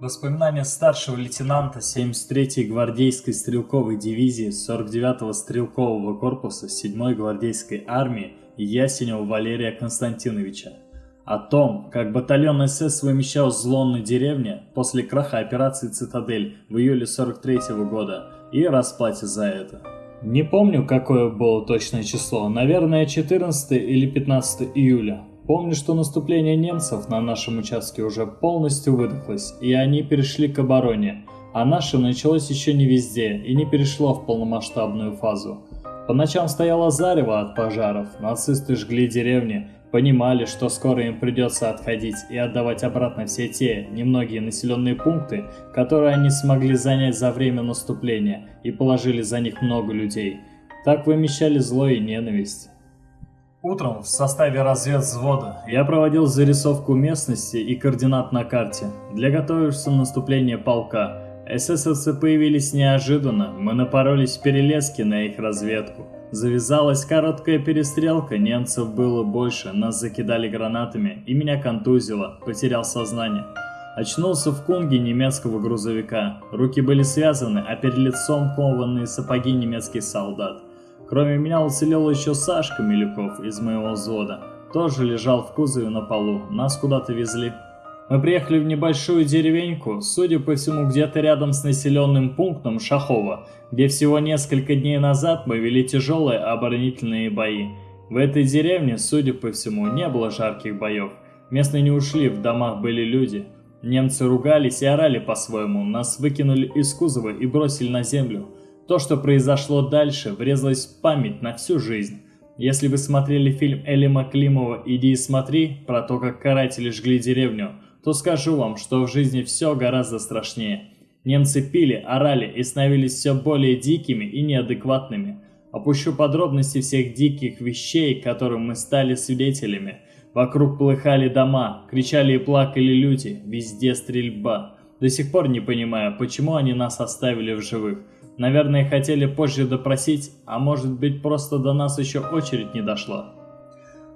Воспоминания старшего лейтенанта 73-й гвардейской стрелковой дивизии 49-го стрелкового корпуса 7-й гвардейской армии Ясенева Валерия Константиновича. О том, как батальон СС вымещал зло на деревне после краха операции «Цитадель» в июле 43 -го года и расплате за это. Не помню, какое было точное число, наверное, 14 или 15 июля. Помню, что наступление немцев на нашем участке уже полностью выдохлось, и они перешли к обороне, а наше началось еще не везде и не перешло в полномасштабную фазу. По ночам стояло зарево от пожаров, нацисты жгли деревни, понимали, что скоро им придется отходить и отдавать обратно все те немногие населенные пункты, которые они смогли занять за время наступления и положили за них много людей. Так вымещали зло и ненависть. Утром в составе разведвзвода я проводил зарисовку местности и координат на карте для готовившегося наступления полка. Эсэсовцы появились неожиданно, мы напоролись в перелеске на их разведку. Завязалась короткая перестрелка, немцев было больше, нас закидали гранатами, и меня контузило, потерял сознание. Очнулся в кунге немецкого грузовика. Руки были связаны, а перед лицом кованные сапоги немецких солдат. Кроме меня уцелел еще Сашка Милюков из моего взвода. Тоже лежал в кузове на полу, нас куда-то везли. Мы приехали в небольшую деревеньку, судя по всему, где-то рядом с населенным пунктом Шахова, где всего несколько дней назад мы вели тяжелые оборонительные бои. В этой деревне, судя по всему, не было жарких боев. Местные не ушли, в домах были люди. Немцы ругались и орали по-своему, нас выкинули из кузова и бросили на землю. То, что произошло дальше, врезалось в память на всю жизнь. Если вы смотрели фильм Элима Климова «Иди и смотри» про то, как каратели жгли деревню, то скажу вам, что в жизни все гораздо страшнее. Немцы пили, орали и становились все более дикими и неадекватными. Опущу подробности всех диких вещей, которым мы стали свидетелями. Вокруг плыхали дома, кричали и плакали люди, везде стрельба. До сих пор не понимаю, почему они нас оставили в живых. Наверное, хотели позже допросить, а может быть просто до нас еще очередь не дошла.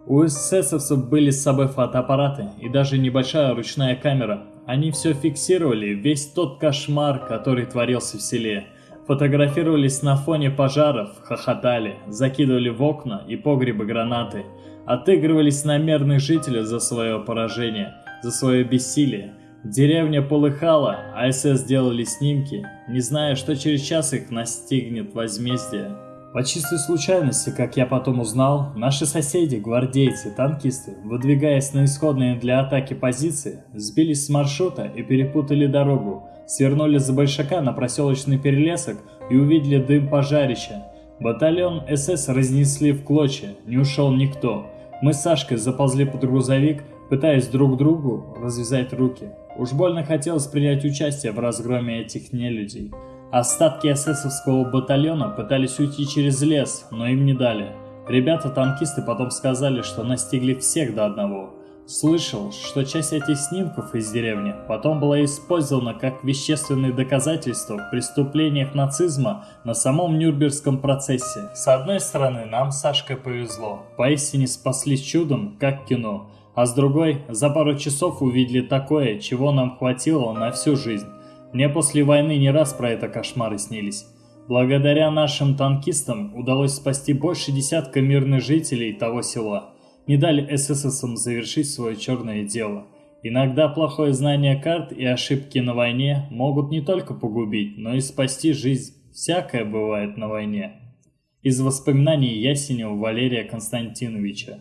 У эсэсовцев были с собой фотоаппараты и даже небольшая ручная камера. Они все фиксировали, весь тот кошмар, который творился в селе. Фотографировались на фоне пожаров, хохотали, закидывали в окна и погребы гранаты. Отыгрывались на мирных жителей за свое поражение, за свое бессилие. Деревня полыхала, а СС делали снимки, не зная, что через час их настигнет возмездие. По чистой случайности, как я потом узнал, наши соседи, гвардейцы, танкисты, выдвигаясь на исходные для атаки позиции, сбились с маршрута и перепутали дорогу, свернули за Большака на проселочный перелесок и увидели дым пожарища. Батальон СС разнесли в клочья, не ушел никто. Мы с Сашкой заползли под грузовик, пытаясь друг другу развязать руки. Уж больно хотелось принять участие в разгроме этих нелюдей. Остатки эсэсовского батальона пытались уйти через лес, но им не дали. Ребята-танкисты потом сказали, что настигли всех до одного. Слышал, что часть этих снимков из деревни потом была использована как вещественные доказательства в преступлениях нацизма на самом Нюрнбергском процессе. С одной стороны, нам с Сашкой повезло, поистине спаслись чудом, как кино. А с другой, за пару часов увидели такое, чего нам хватило на всю жизнь. Мне после войны не раз про это кошмары снились. Благодаря нашим танкистам удалось спасти больше десятка мирных жителей того села. Не дали эсэсовцам завершить свое черное дело. Иногда плохое знание карт и ошибки на войне могут не только погубить, но и спасти жизнь. Всякое бывает на войне. Из воспоминаний Ясенева Валерия Константиновича